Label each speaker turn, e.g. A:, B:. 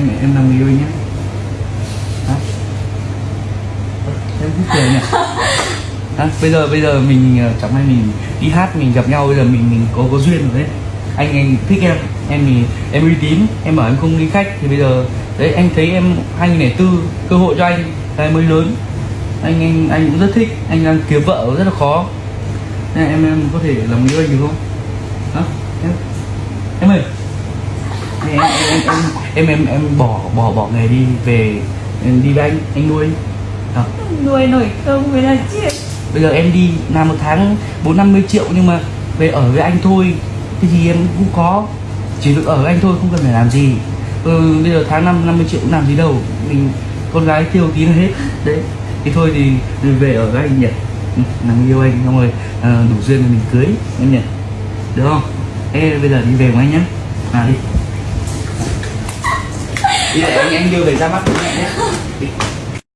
A: em em làm người yêu nhé. Hả em thích cười nhỉ? Hả bây giờ bây giờ mình ờ, chẳng may mình đi hát, mình gặp nhau, bây giờ mình mình có có duyên rồi đấy. Anh anh thích em em thì em uy tín, em bảo em không đi khách, thì bây giờ, đấy, anh thấy em 2004 cơ hội cho anh cái mới lớn. Anh anh anh cũng rất thích, anh đang kiếm vợ rất là khó. Nên em em có thể làm người yêu anh được không? Hả em. Em ơi. Em em em em em, em bỏ bỏ bỏ nghề đi về em đi với anh anh nuôi. À,
B: nuôi nổi không mới là chuyện
A: bây giờ em đi làm một tháng bốn năm mươi triệu nhưng mà về ở với anh thôi. Cái gì em cũng có. Chỉ được ở với anh thôi không cần phải làm gì. Ừ, bây giờ tháng năm 50 triệu cũng làm gì đâu. Mình con gái tiêu tí là hết. Đấy. Thì thôi thì, về ở với anh nhỉ. Ừ, làm yêu anh xong rồi à, đủ duyên thì mình cưới em nhỉ. Được không? Ê, bây giờ đi về với anh nhá. Nào đi đi để anh em đưa về ra mắt mẹ nhé.